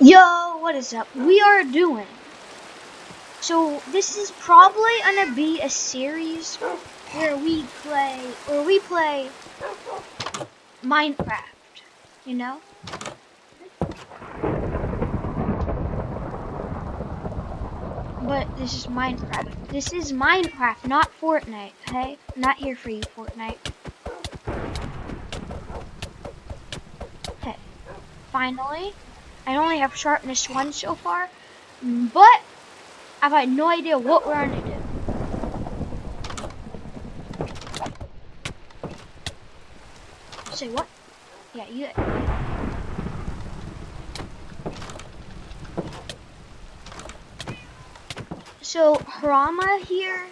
Yo, what is up? We are doing. So this is probably gonna be a series where we play, or we play Minecraft. You know? But this is Minecraft. This is Minecraft, not Fortnite. Okay? Not here for you, Fortnite. Okay. Finally. I only have sharpness 1 so far, but I've had no idea what we're going to do. Say what? Yeah, you... So, Harama here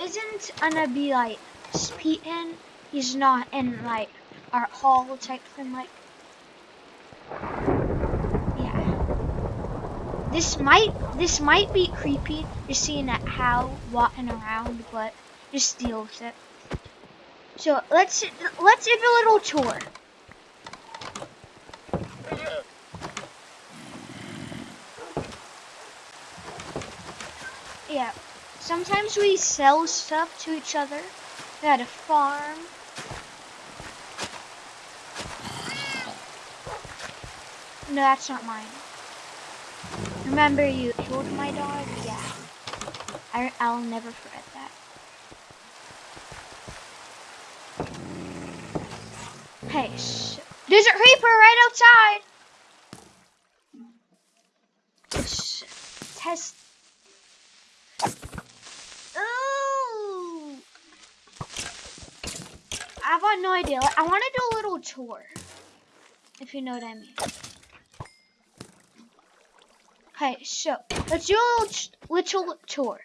isn't gonna be like speaking. He's not in like art hall type thing like This might this might be creepy, just seeing that how walking around, but just deal with it. So let's let's give a little tour. Yeah, sometimes we sell stuff to each other. We had a farm. No, that's not mine. Remember you killed my dog? Yeah. I, I'll never forget that. Hey, there's a creeper right outside! Shh. test. Ooh! I've got no idea. I want to do a little tour. If you know what I mean. Okay, so let's do a little, little tour.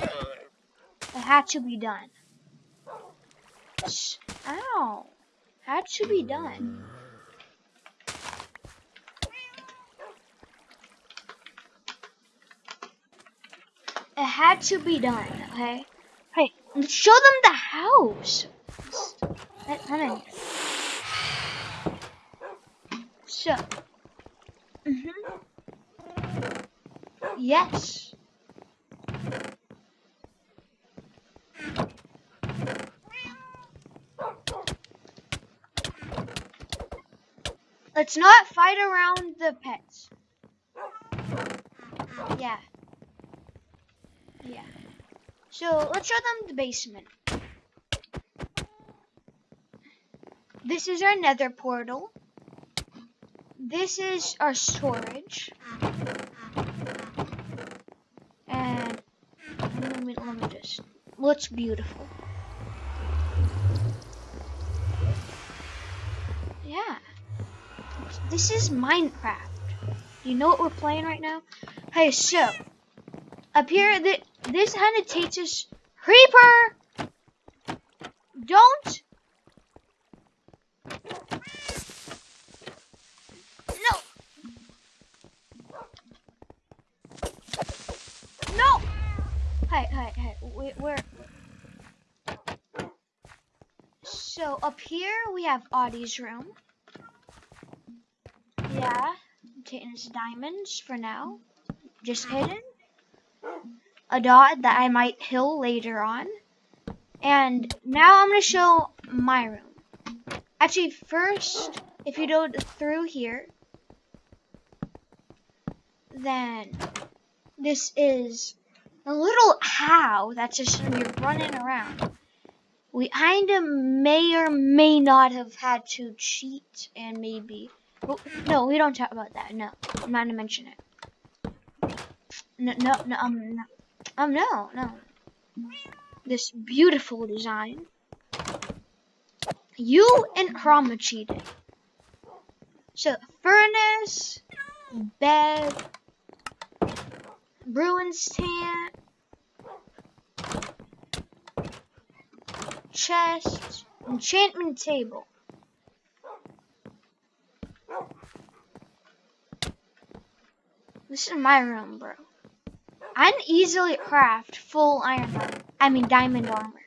It had to be done. Ow. Had to be done. It had to be done, okay? Hey, show them the house. Let, let. So. Mm hmm Yes. Let's not fight around the pets. Yeah. Yeah. So, let's show them the basement. This is our nether portal this is our storage. And let me, let me just, looks beautiful. Yeah. This is Minecraft. You know what we're playing right now? Hey, so, up here, the, this takes us, Creeper! Don't Hey, hey, we, we're... So, up here, we have Audie's room. Yeah, taking his diamonds for now. Just hidden. A dot that I might kill later on. And now I'm going to show my room. Actually, first, if you go through here, then this is a little how that's just when you're running around. We kind of may or may not have had to cheat and maybe. no, we don't talk about that. No, I'm not gonna mention it. No, no, no, um, no, um, no, no. This beautiful design. You and Chroma cheated. So, furnace, bed, brewing stand, chest, enchantment table. This is my room, bro. I can easily craft full iron armor. I mean diamond armor.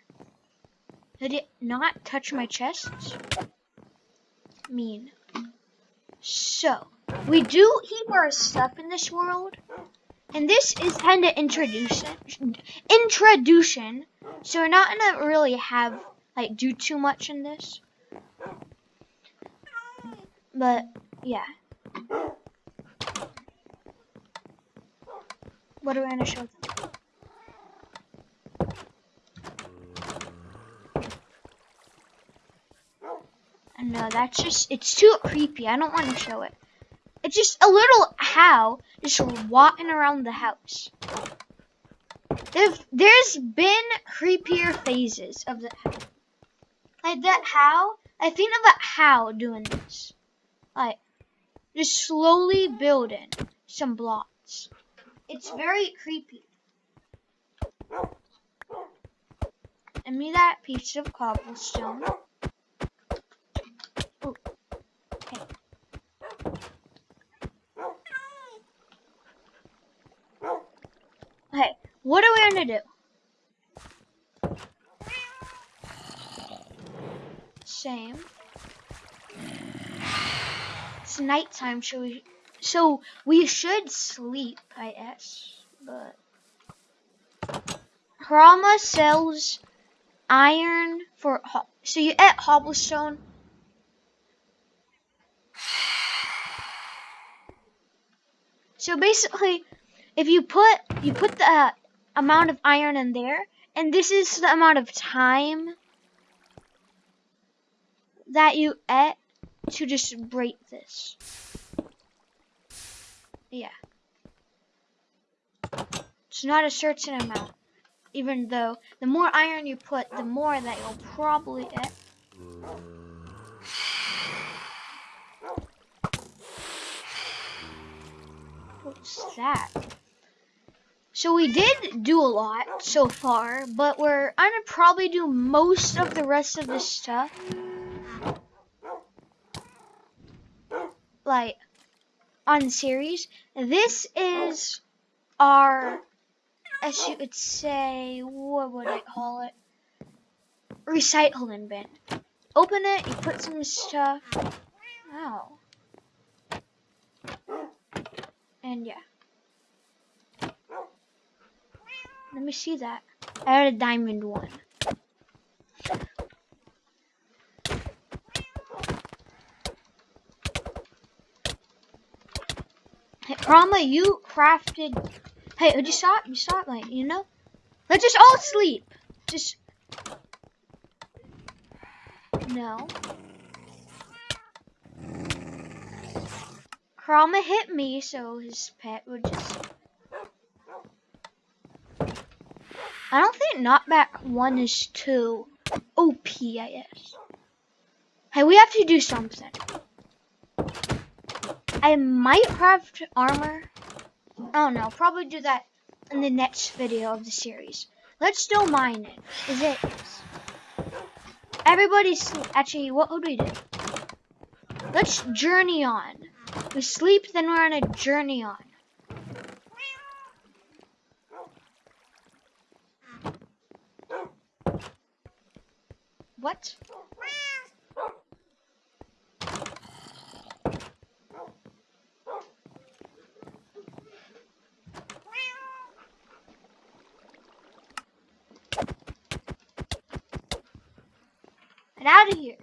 Did it not touch my chest? Mean. So, we do heap our stuff in this world. And this is kind of introduction. Introduction. So we're not gonna really have, like, do too much in this. But, yeah. What are we gonna show them? No, that's just, it's too creepy. I don't want to show it. It's just a little how just walking around the house. If there's been creepier phases of the like that how I think of a how doing this. Like just slowly building some blocks. It's very creepy. And me that piece of cobblestone. Okay, what are we gonna do? Same. It's nighttime, so we so we should sleep, I guess. But Rama sells iron for so you at cobblestone. So basically, if you put you put the uh, amount of iron in there. And this is the amount of time that you ate to just break this. Yeah. It's not a certain amount. Even though the more iron you put, the more that you'll probably get. What's that? So we did do a lot so far, but we're I'm gonna probably do most of the rest of this stuff. Like, on series. This is our, as you would say, what would I call it? Recycling bin. Open it, you put some stuff. Oh. And yeah. Let me see that. I had a diamond one. Hey, Rama, you crafted. Hey, you stop? You stop, like, you know? Let's just all sleep. Just. No. Rama hit me, so his pet would just. I don't think knockback 1 is too OP, I guess. Hey, we have to do something. I might craft armor. Don't know. Probably do that in the next video of the series. Let's still mine Is it? Everybody's actually. What would we do? Let's journey on. We sleep, then we're on a journey on. What? Get out of here.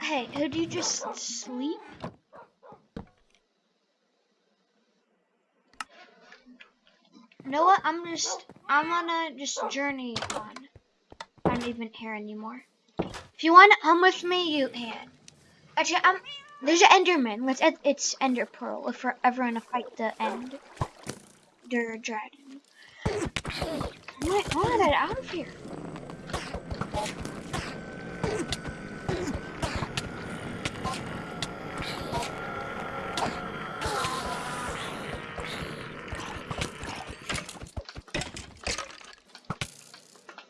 Hey, could you just sleep? Know what? I'm just, I'm gonna just journey on. I'm not even here anymore. If you want to come with me, you can. Actually, I'm, there's an Enderman. Let's, it's Ender Pearl if we're ever gonna fight the End. Der Dragon. Oh my out of here.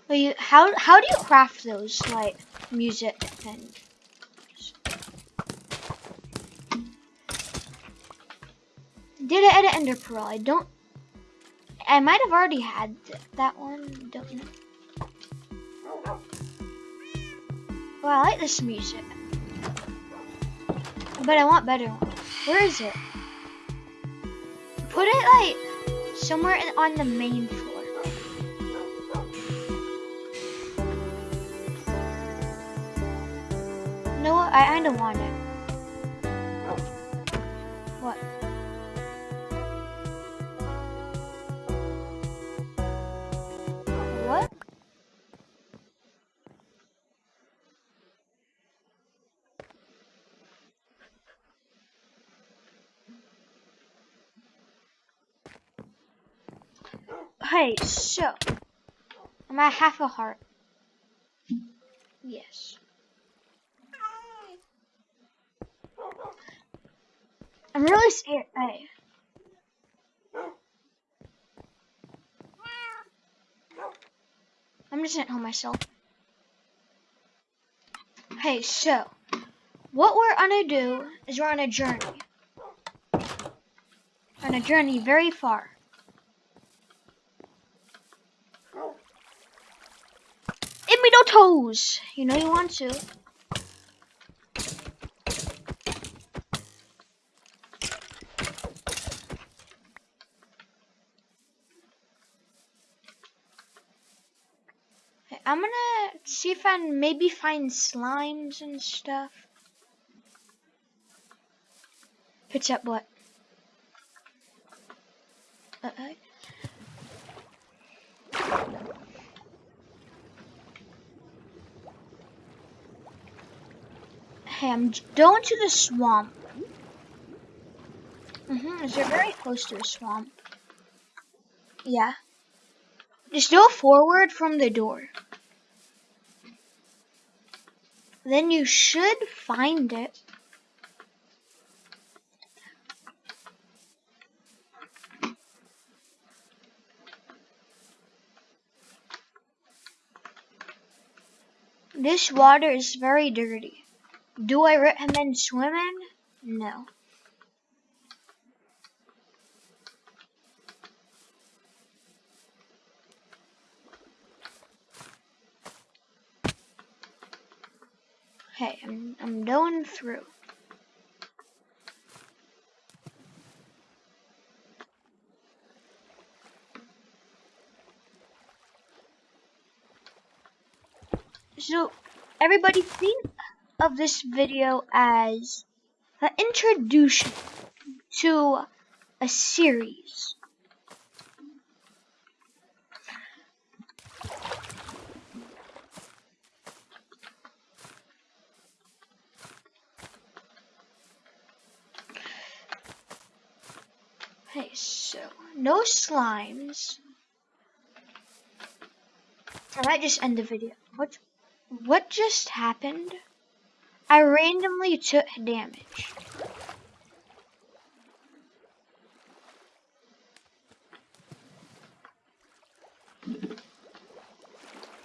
Wait, how how do you craft those like music and? Did I edit Ender Pearl? I don't. I might have already had th that one. Don't know. Well, I like this music. But I want better one. Where is it? Put it like somewhere on the main floor. Know what? I kinda want it. What? What? Hey, so I'm at half a heart. Yes. I'm really scared. Hey. I'm just gonna help myself. Hey, so what we're gonna do is we're on a journey. On a journey very far. Give me no toes. You know you want to. Okay, I'm can maybe find slimes and stuff. Pitch up what? Uh -oh. Hey, I'm going to the swamp. Mm-hmm, is are very close to the swamp? Yeah. Just go forward from the door. Then you should find it. This water is very dirty. Do I recommend swimming? No. Okay, I'm I'm going through. So everybody think of this video as an introduction to a series. Okay, so no slimes. I might just end the video. What what just happened? I randomly took damage.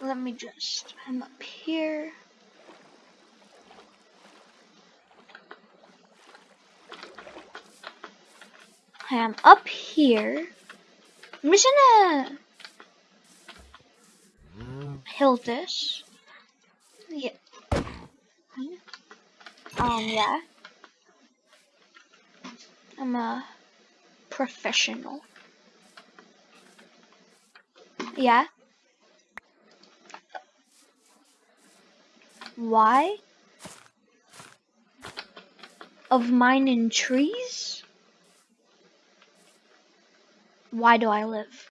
Let me just, I'm up here. I'm up here. I'm just gonna heal this. Yeah. Um, yeah. I'm a professional. Yeah. Why? Of mine in trees? Why do I live?